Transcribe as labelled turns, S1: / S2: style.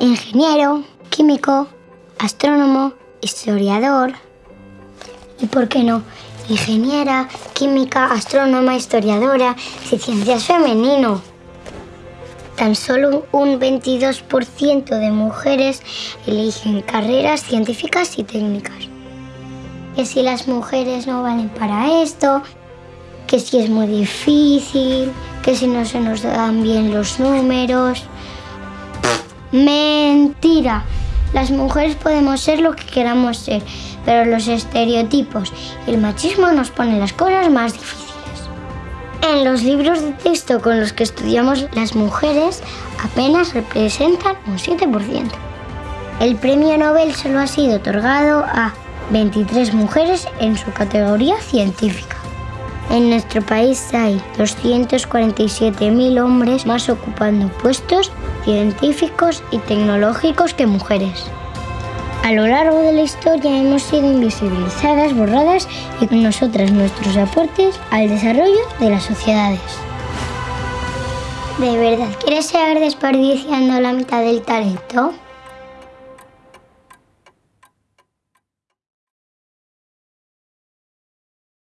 S1: ingeniero, químico, astrónomo, historiador y, ¿por qué no? Ingeniera, química, astrónoma, historiadora y ciencias femenino. Tan solo un 22% de mujeres eligen carreras científicas y técnicas. Que si las mujeres no valen para esto, que si es muy difícil, que si no se nos dan bien los números. Mentira. Las mujeres podemos ser lo que queramos ser, pero los estereotipos y el machismo nos ponen las cosas más difíciles. En los libros de texto con los que estudiamos las mujeres apenas representan un 7%. El premio Nobel solo ha sido otorgado a 23 mujeres en su categoría científica. En nuestro país hay 247.000 hombres más ocupando puestos científicos y tecnológicos que mujeres. A lo largo de la historia hemos sido invisibilizadas, borradas y con nosotras nuestros aportes al desarrollo de las sociedades. ¿De verdad quieres seguir desperdiciando la mitad del talento?